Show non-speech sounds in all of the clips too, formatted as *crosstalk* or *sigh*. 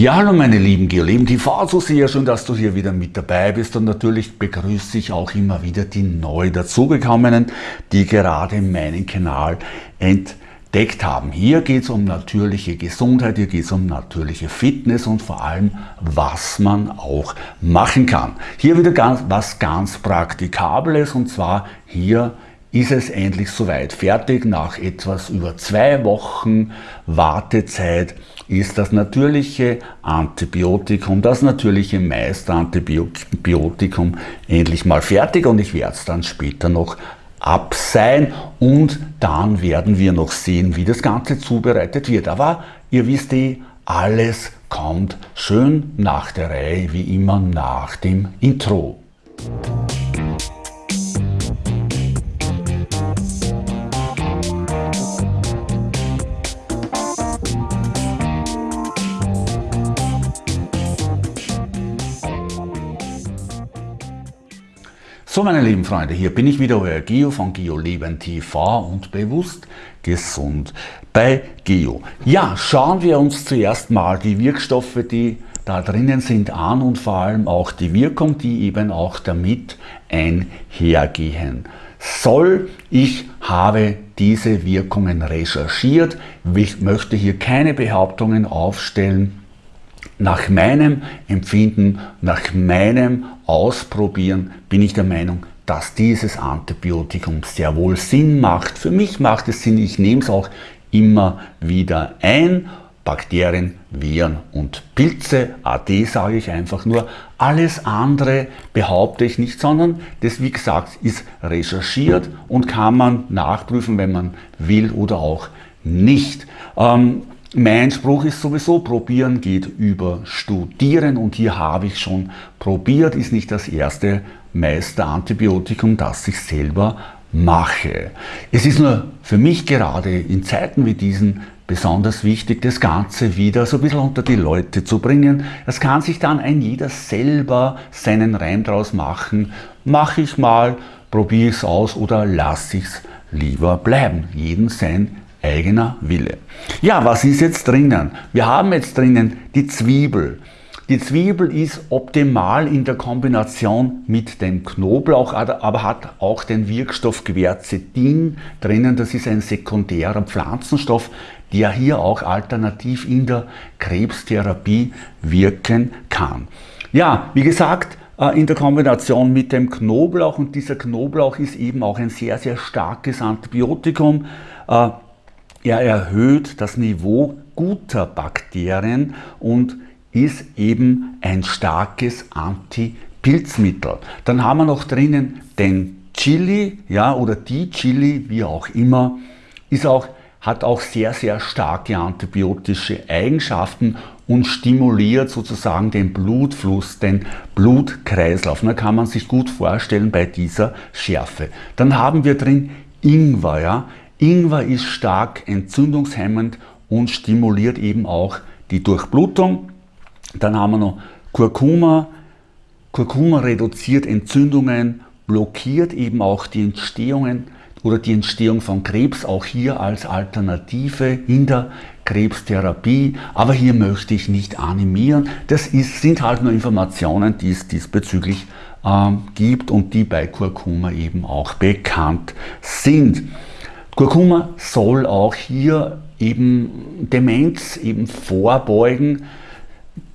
Ja, hallo meine lieben Geoleben TV, so sehr schön, dass du hier wieder mit dabei bist und natürlich begrüße ich auch immer wieder die neu dazugekommenen, die gerade meinen Kanal entdeckt haben. Hier geht es um natürliche Gesundheit, hier geht es um natürliche Fitness und vor allem, was man auch machen kann. Hier wieder ganz, was ganz Praktikables und zwar hier ist es endlich soweit. Fertig nach etwas über zwei Wochen Wartezeit ist das natürliche Antibiotikum, das natürliche Meisterantibiotikum endlich mal fertig und ich werde es dann später noch ab sein und dann werden wir noch sehen, wie das Ganze zubereitet wird. Aber ihr wisst eh, alles kommt schön nach der Reihe, wie immer nach dem Intro. So meine lieben Freunde, hier bin ich wieder, euer Geo von GeoLeben TV und bewusst gesund bei Geo. Ja, schauen wir uns zuerst mal die Wirkstoffe, die da drinnen sind, an und vor allem auch die Wirkung, die eben auch damit einhergehen soll. Ich habe diese Wirkungen recherchiert. Ich möchte hier keine Behauptungen aufstellen. Nach meinem Empfinden, nach meinem Ausprobieren bin ich der Meinung, dass dieses Antibiotikum sehr wohl Sinn macht. Für mich macht es Sinn, ich nehme es auch immer wieder ein. Bakterien, Viren und Pilze, AD sage ich einfach nur. Alles andere behaupte ich nicht, sondern das, wie gesagt, ist recherchiert und kann man nachprüfen, wenn man will oder auch nicht. Ähm, mein Spruch ist sowieso, probieren geht über studieren und hier habe ich schon probiert, ist nicht das erste Meisterantibiotikum, das ich selber mache. Es ist nur für mich gerade in Zeiten wie diesen besonders wichtig, das Ganze wieder so ein bisschen unter die Leute zu bringen. Das kann sich dann ein jeder selber seinen Reim draus machen. Mache ich mal, probiere ich es aus oder lasse ich es lieber bleiben. Jeden sein eigener Wille. Ja, was ist jetzt drinnen? Wir haben jetzt drinnen die Zwiebel. Die Zwiebel ist optimal in der Kombination mit dem Knoblauch, aber hat auch den Wirkstoff Quercetin drinnen. Das ist ein sekundärer Pflanzenstoff, der hier auch alternativ in der Krebstherapie wirken kann. Ja, wie gesagt, äh, in der Kombination mit dem Knoblauch und dieser Knoblauch ist eben auch ein sehr, sehr starkes Antibiotikum. Er erhöht das Niveau guter Bakterien und ist eben ein starkes Antipilzmittel. Dann haben wir noch drinnen den Chili, ja, oder die Chili, wie auch immer, ist auch, hat auch sehr, sehr starke antibiotische Eigenschaften und stimuliert sozusagen den Blutfluss, den Blutkreislauf. Da kann man sich gut vorstellen bei dieser Schärfe. Dann haben wir drin Ingwer, ja, Ingwer ist stark entzündungshemmend und stimuliert eben auch die Durchblutung. Dann haben wir noch Kurkuma. Kurkuma reduziert Entzündungen, blockiert eben auch die Entstehungen oder die Entstehung von Krebs, auch hier als Alternative in der Krebstherapie. Aber hier möchte ich nicht animieren. Das ist, sind halt nur Informationen, die es diesbezüglich ähm, gibt und die bei Kurkuma eben auch bekannt sind. Kurkuma soll auch hier eben Demenz eben vorbeugen,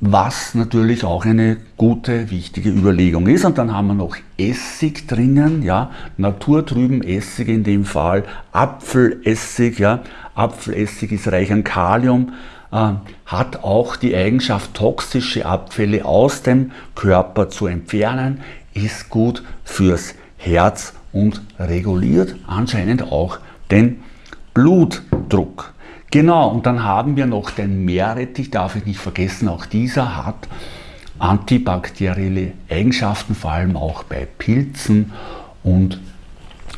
was natürlich auch eine gute, wichtige Überlegung ist. Und dann haben wir noch Essig drinnen, ja, naturtrüben Essig in dem Fall, Apfelessig, ja, Apfelessig ist reich an Kalium, äh, hat auch die Eigenschaft, toxische Abfälle aus dem Körper zu entfernen, ist gut fürs Herz und reguliert anscheinend auch den Blutdruck. Genau, und dann haben wir noch den Meerrettich, darf ich nicht vergessen, auch dieser hat antibakterielle Eigenschaften, vor allem auch bei Pilzen und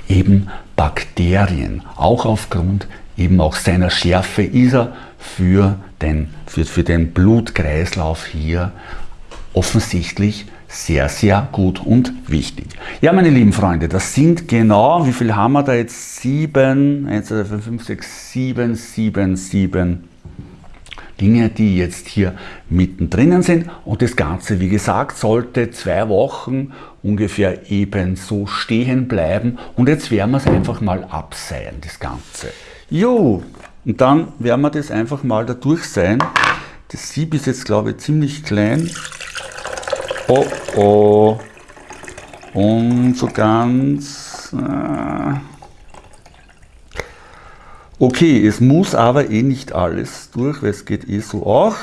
eben Bakterien. Auch aufgrund eben auch seiner Schärfe ist er für den, für, für den Blutkreislauf hier offensichtlich sehr, sehr gut und wichtig. Ja, meine lieben Freunde, das sind genau, wie viel haben wir da jetzt? 7, 1, 2, 5, 6, 7, 7, 7. Dinge, die jetzt hier mittendrin sind. Und das Ganze, wie gesagt, sollte zwei Wochen ungefähr eben so stehen bleiben. Und jetzt werden wir es einfach mal abseihen, das Ganze. Jo, und dann werden wir das einfach mal da durch sein. Das Sieb ist jetzt, glaube ich, ziemlich klein. Oh, oh. Und so ganz... Äh okay, es muss aber eh nicht alles durch, weil es geht eh so auch.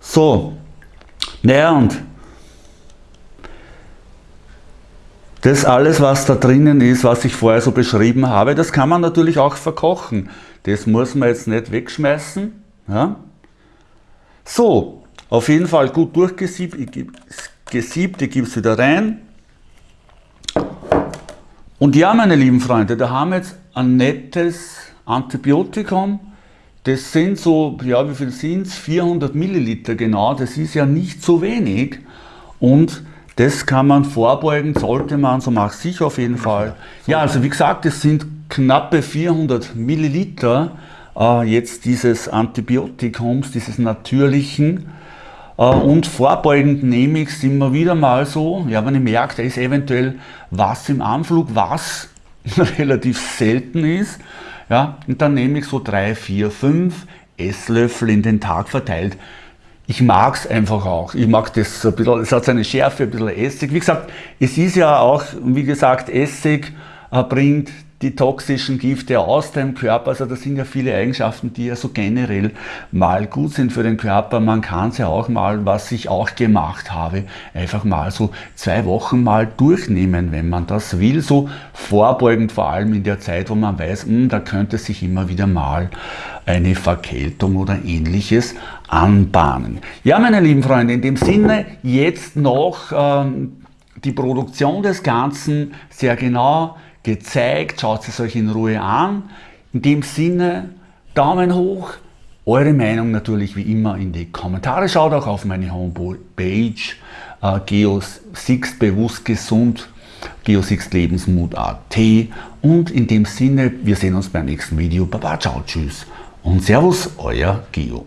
So, naja und das alles, was da drinnen ist, was ich vorher so beschrieben habe, das kann man natürlich auch verkochen. Das muss man jetzt nicht wegschmeißen. Ja? So, auf jeden Fall gut durchgesiebt. Ich gebe gesiebt, ich gebe es wieder rein. Und ja, meine lieben Freunde, da haben wir jetzt ein nettes Antibiotikum. Das sind so, ja, wie viel sind es? 400 Milliliter genau. Das ist ja nicht so wenig. Und das kann man vorbeugen, sollte man, so mache ich auf jeden Fall. Ja, also wie gesagt, es sind knappe 400 Milliliter äh, jetzt dieses Antibiotikums, dieses natürlichen. Äh, und vorbeugend nehme ich es immer wieder mal so, ja, wenn ich merke, da ist eventuell was im Anflug, was *laughs* relativ selten ist, ja, und dann nehme ich so drei, vier, fünf Esslöffel in den Tag verteilt. Ich mag es einfach auch. Ich mag das ein bisschen, es hat seine Schärfe, ein bisschen Essig. Wie gesagt, es ist ja auch, wie gesagt, Essig äh, bringt die toxischen Gifte aus dem Körper. Also das sind ja viele Eigenschaften, die ja so generell mal gut sind für den Körper. Man kann es ja auch mal, was ich auch gemacht habe, einfach mal so zwei Wochen mal durchnehmen, wenn man das will. So vorbeugend vor allem in der Zeit, wo man weiß, mh, hm, da könnte sich immer wieder mal eine Verkältung oder ähnliches anbahnen. Ja, meine lieben Freunde, in dem Sinne jetzt noch ähm, die Produktion des Ganzen sehr genau gezeigt. Schaut es euch in Ruhe an. In dem Sinne, Daumen hoch. Eure Meinung natürlich wie immer in die Kommentare. Schaut auch auf meine Homepage äh, Geo6 bewusst gesund Geo6 Lebensmut.at und in dem Sinne, wir sehen uns beim nächsten Video. Baba, ciao, tschüss und Servus, euer Geo.